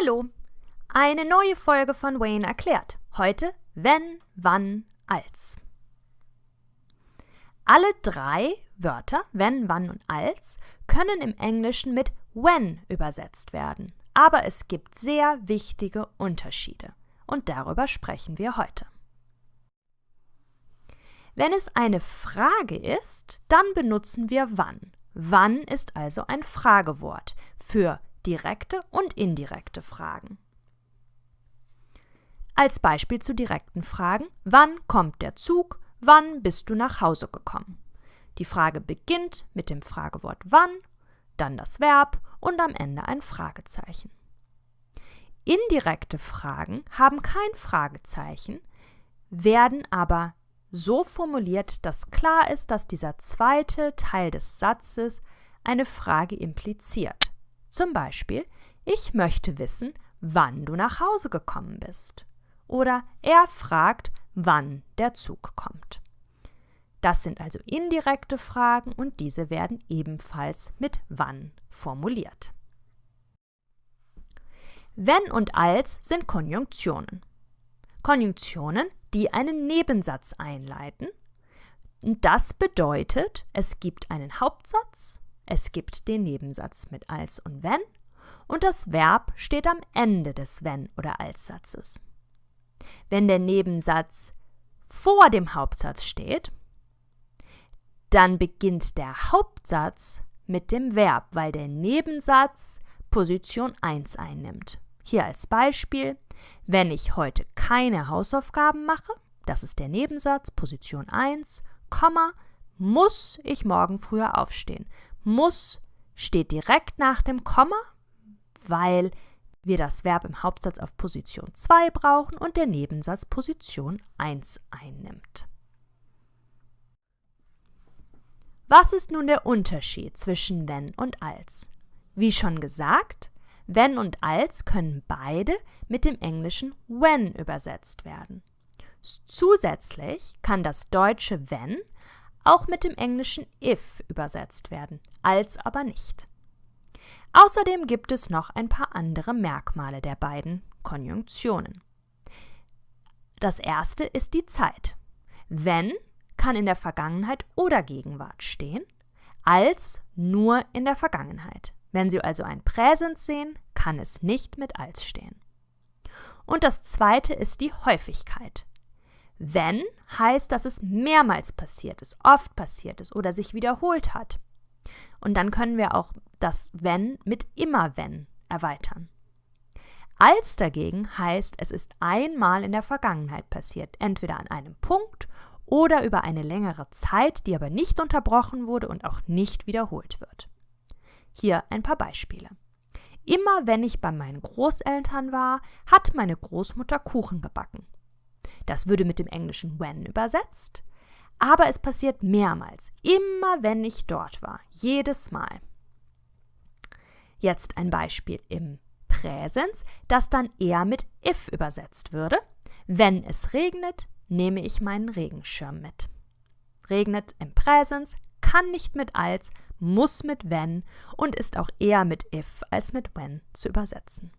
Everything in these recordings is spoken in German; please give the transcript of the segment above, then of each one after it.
Hallo, eine neue Folge von Wayne erklärt. Heute wenn, wann, als. Alle drei Wörter, wenn, wann und als, können im Englischen mit when übersetzt werden. Aber es gibt sehr wichtige Unterschiede. Und darüber sprechen wir heute. Wenn es eine Frage ist, dann benutzen wir wann. Wann ist also ein Fragewort für direkte und indirekte Fragen. Als Beispiel zu direkten Fragen: Wann kommt der Zug? Wann bist du nach Hause gekommen? Die Frage beginnt mit dem Fragewort wann, dann das Verb und am Ende ein Fragezeichen. Indirekte Fragen haben kein Fragezeichen, werden aber so formuliert, dass klar ist, dass dieser zweite Teil des Satzes eine Frage impliziert. Zum Beispiel, ich möchte wissen, wann du nach Hause gekommen bist. Oder er fragt, wann der Zug kommt. Das sind also indirekte Fragen und diese werden ebenfalls mit wann formuliert. Wenn und als sind Konjunktionen. Konjunktionen, die einen Nebensatz einleiten. Das bedeutet, es gibt einen Hauptsatz es gibt den Nebensatz mit als und wenn und das Verb steht am Ende des wenn oder als Satzes. Wenn der Nebensatz vor dem Hauptsatz steht, dann beginnt der Hauptsatz mit dem Verb, weil der Nebensatz Position 1 einnimmt. Hier als Beispiel, wenn ich heute keine Hausaufgaben mache, das ist der Nebensatz, Position 1, Komma, muss ich morgen früher aufstehen muss steht direkt nach dem Komma, weil wir das Verb im Hauptsatz auf Position 2 brauchen und der Nebensatz Position 1 einnimmt. Was ist nun der Unterschied zwischen wenn und als? Wie schon gesagt, wenn und als können beide mit dem englischen when übersetzt werden. Zusätzlich kann das deutsche wenn auch mit dem englischen if übersetzt werden, als aber nicht. Außerdem gibt es noch ein paar andere Merkmale der beiden Konjunktionen. Das erste ist die Zeit. Wenn kann in der Vergangenheit oder Gegenwart stehen, als nur in der Vergangenheit. Wenn Sie also ein Präsens sehen, kann es nicht mit als stehen. Und das zweite ist die Häufigkeit. Wenn heißt, dass es mehrmals passiert ist, oft passiert ist oder sich wiederholt hat. Und dann können wir auch das wenn mit immer wenn erweitern. Als dagegen heißt, es ist einmal in der Vergangenheit passiert, entweder an einem Punkt oder über eine längere Zeit, die aber nicht unterbrochen wurde und auch nicht wiederholt wird. Hier ein paar Beispiele. Immer wenn ich bei meinen Großeltern war, hat meine Großmutter Kuchen gebacken. Das würde mit dem englischen when übersetzt. Aber es passiert mehrmals, immer wenn ich dort war, jedes Mal. Jetzt ein Beispiel im Präsens, das dann eher mit if übersetzt würde. Wenn es regnet, nehme ich meinen Regenschirm mit. Regnet im Präsens, kann nicht mit als, muss mit wenn und ist auch eher mit if als mit when zu übersetzen.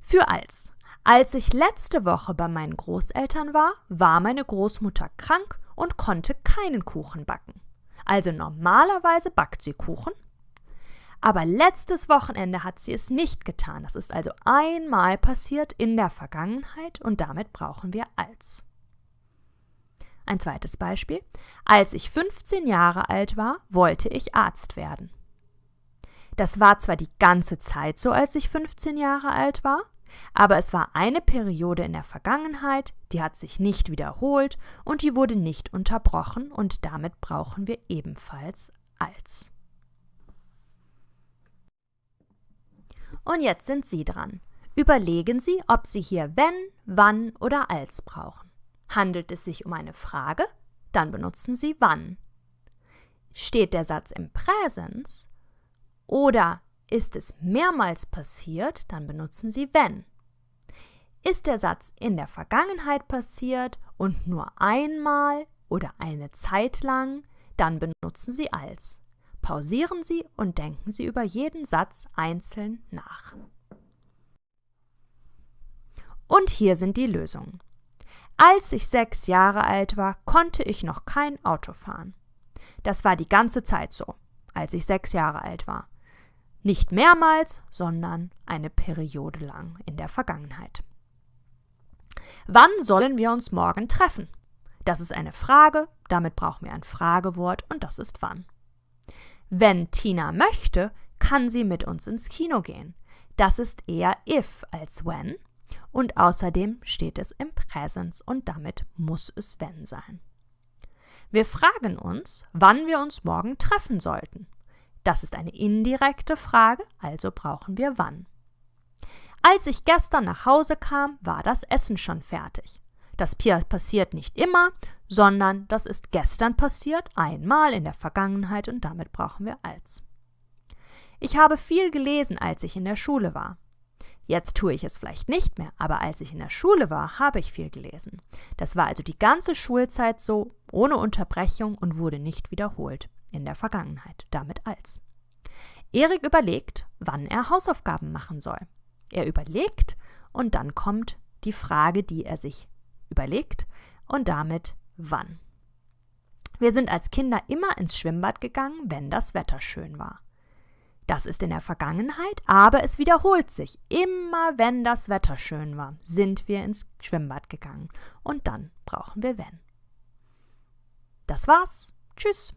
Für als als ich letzte Woche bei meinen Großeltern war, war meine Großmutter krank und konnte keinen Kuchen backen. Also normalerweise backt sie Kuchen, aber letztes Wochenende hat sie es nicht getan. Das ist also einmal passiert in der Vergangenheit und damit brauchen wir als. Ein zweites Beispiel. Als ich 15 Jahre alt war, wollte ich Arzt werden. Das war zwar die ganze Zeit so, als ich 15 Jahre alt war, aber es war eine Periode in der Vergangenheit, die hat sich nicht wiederholt und die wurde nicht unterbrochen und damit brauchen wir ebenfalls als. Und jetzt sind Sie dran. Überlegen Sie, ob Sie hier wenn, wann oder als brauchen. Handelt es sich um eine Frage? Dann benutzen Sie wann. Steht der Satz im Präsens? Oder ist es mehrmals passiert, dann benutzen Sie wenn. Ist der Satz in der Vergangenheit passiert und nur einmal oder eine Zeit lang, dann benutzen Sie als. Pausieren Sie und denken Sie über jeden Satz einzeln nach. Und hier sind die Lösungen. Als ich sechs Jahre alt war, konnte ich noch kein Auto fahren. Das war die ganze Zeit so, als ich sechs Jahre alt war. Nicht mehrmals, sondern eine Periode lang in der Vergangenheit. Wann sollen wir uns morgen treffen? Das ist eine Frage, damit brauchen wir ein Fragewort und das ist wann. Wenn Tina möchte, kann sie mit uns ins Kino gehen. Das ist eher if als when und außerdem steht es im Präsens und damit muss es wenn sein. Wir fragen uns, wann wir uns morgen treffen sollten. Das ist eine indirekte Frage, also brauchen wir wann. Als ich gestern nach Hause kam, war das Essen schon fertig. Das passiert nicht immer, sondern das ist gestern passiert, einmal in der Vergangenheit und damit brauchen wir als. Ich habe viel gelesen, als ich in der Schule war. Jetzt tue ich es vielleicht nicht mehr, aber als ich in der Schule war, habe ich viel gelesen. Das war also die ganze Schulzeit so, ohne Unterbrechung und wurde nicht wiederholt in der Vergangenheit, damit als. Erik überlegt, wann er Hausaufgaben machen soll. Er überlegt und dann kommt die Frage, die er sich überlegt und damit wann. Wir sind als Kinder immer ins Schwimmbad gegangen, wenn das Wetter schön war. Das ist in der Vergangenheit, aber es wiederholt sich. Immer wenn das Wetter schön war, sind wir ins Schwimmbad gegangen. Und dann brauchen wir wenn. Das war's. Tschüss.